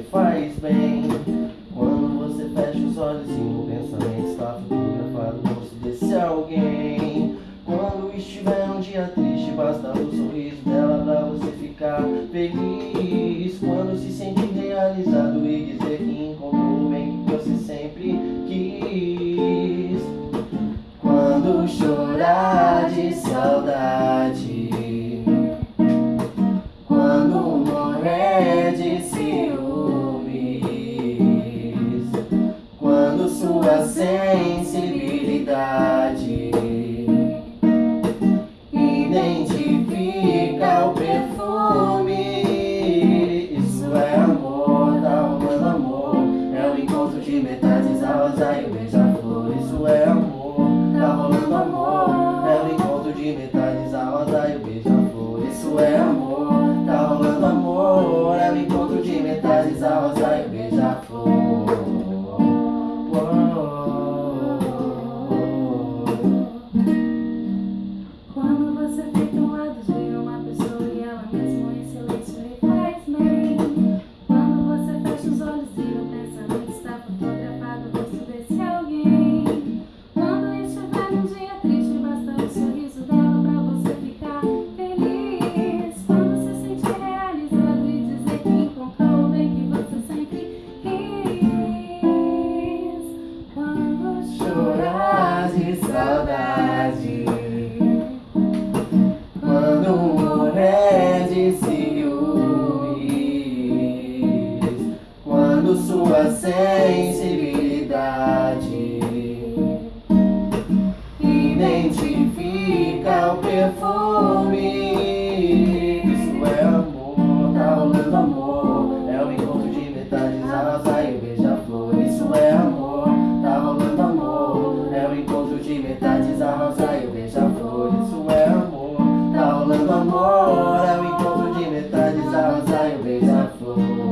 lhe faz bem. Quando você fecha os olhos e no pensamento está fotografado o rosto desse alguém. Quando estiver um dia triste, basta o sorriso dela pra você ficar feliz. Identifica o perfume. Isso é amor, tá rolando amor. É o encontro de metades, a rosa e o beija-flor. Isso é amor, tá rolando amor. É o encontro de metades, a rosa e o beija-flor. Isso é amor, tá rolando amor. É o encontro de metades, a rosa sensibilidade. Identifica o perfume. Isso é amor, tá rolando amor. É o encontro de metades, arrasa e beija-flor. Isso é amor, tá rolando amor. É o encontro de metades, arrasa e beija-flor. Isso é amor, tá rolando amor. É o encontro de metades, arrasa e beija-flor.